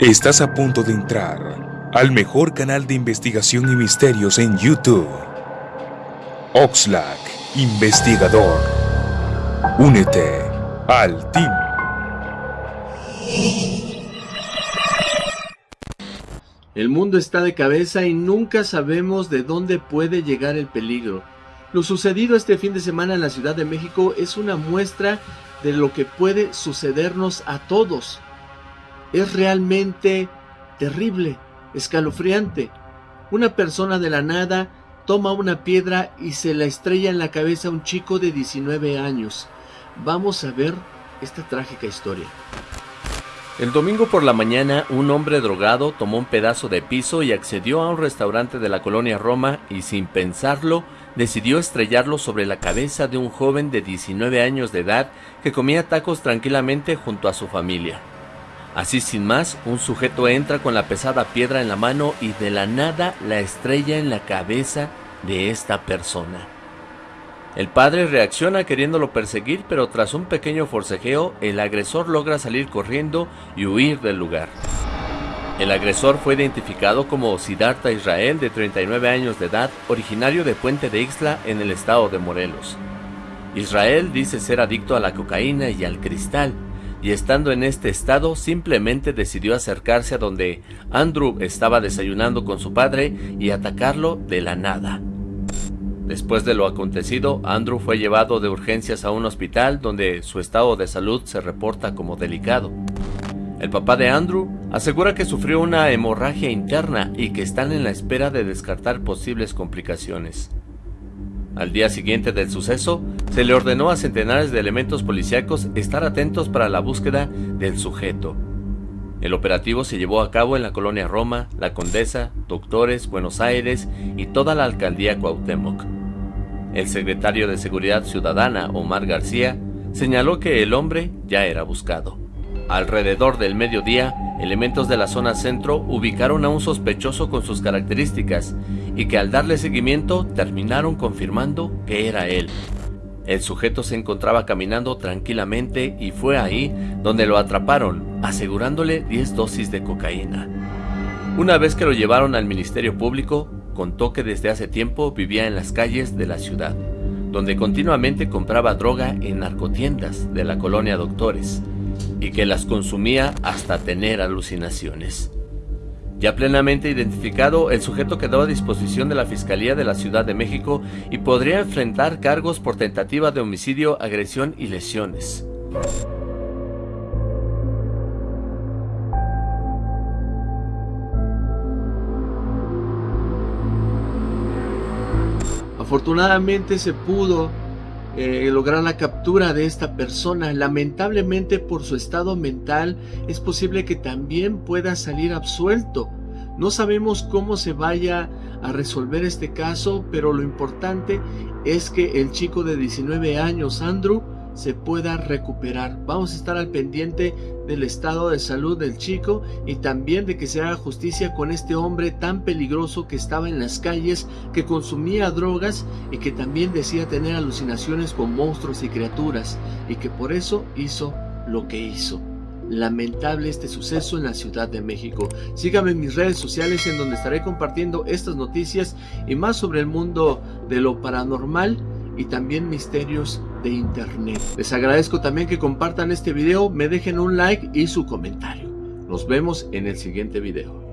Estás a punto de entrar al mejor canal de investigación y misterios en YouTube. Oxlack, investigador. Únete al team. El mundo está de cabeza y nunca sabemos de dónde puede llegar el peligro. Lo sucedido este fin de semana en la Ciudad de México es una muestra de lo que puede sucedernos a todos es realmente terrible, escalofriante. Una persona de la nada toma una piedra y se la estrella en la cabeza a un chico de 19 años. Vamos a ver esta trágica historia. El domingo por la mañana, un hombre drogado tomó un pedazo de piso y accedió a un restaurante de la colonia Roma y sin pensarlo, decidió estrellarlo sobre la cabeza de un joven de 19 años de edad que comía tacos tranquilamente junto a su familia. Así sin más, un sujeto entra con la pesada piedra en la mano y de la nada la estrella en la cabeza de esta persona. El padre reacciona queriéndolo perseguir, pero tras un pequeño forcejeo, el agresor logra salir corriendo y huir del lugar. El agresor fue identificado como Siddhartha Israel, de 39 años de edad, originario de Puente de Ixtla, en el estado de Morelos. Israel dice ser adicto a la cocaína y al cristal, y estando en este estado simplemente decidió acercarse a donde Andrew estaba desayunando con su padre y atacarlo de la nada. Después de lo acontecido, Andrew fue llevado de urgencias a un hospital donde su estado de salud se reporta como delicado. El papá de Andrew asegura que sufrió una hemorragia interna y que están en la espera de descartar posibles complicaciones. Al día siguiente del suceso, se le ordenó a centenares de elementos policíacos estar atentos para la búsqueda del sujeto. El operativo se llevó a cabo en la colonia Roma, La Condesa, Doctores, Buenos Aires y toda la alcaldía Cuauhtémoc. El secretario de Seguridad Ciudadana, Omar García, señaló que el hombre ya era buscado. Alrededor del mediodía, elementos de la zona centro ubicaron a un sospechoso con sus características y que al darle seguimiento terminaron confirmando que era él. El sujeto se encontraba caminando tranquilamente y fue ahí donde lo atraparon, asegurándole 10 dosis de cocaína. Una vez que lo llevaron al Ministerio Público, contó que desde hace tiempo vivía en las calles de la ciudad, donde continuamente compraba droga en narcotiendas de la colonia Doctores y que las consumía hasta tener alucinaciones. Ya plenamente identificado, el sujeto quedó a disposición de la Fiscalía de la Ciudad de México y podría enfrentar cargos por tentativa de homicidio, agresión y lesiones. Afortunadamente se pudo eh, lograr la captura de esta persona. Lamentablemente por su estado mental es posible que también pueda salir absuelto. No sabemos cómo se vaya a resolver este caso, pero lo importante es que el chico de 19 años, Andrew, se pueda recuperar. Vamos a estar al pendiente del estado de salud del chico y también de que se haga justicia con este hombre tan peligroso que estaba en las calles, que consumía drogas y que también decía tener alucinaciones con monstruos y criaturas y que por eso hizo lo que hizo. Lamentable este suceso en la Ciudad de México. Síganme en mis redes sociales en donde estaré compartiendo estas noticias y más sobre el mundo de lo paranormal y también misterios de internet. Les agradezco también que compartan este video, me dejen un like y su comentario. Nos vemos en el siguiente video.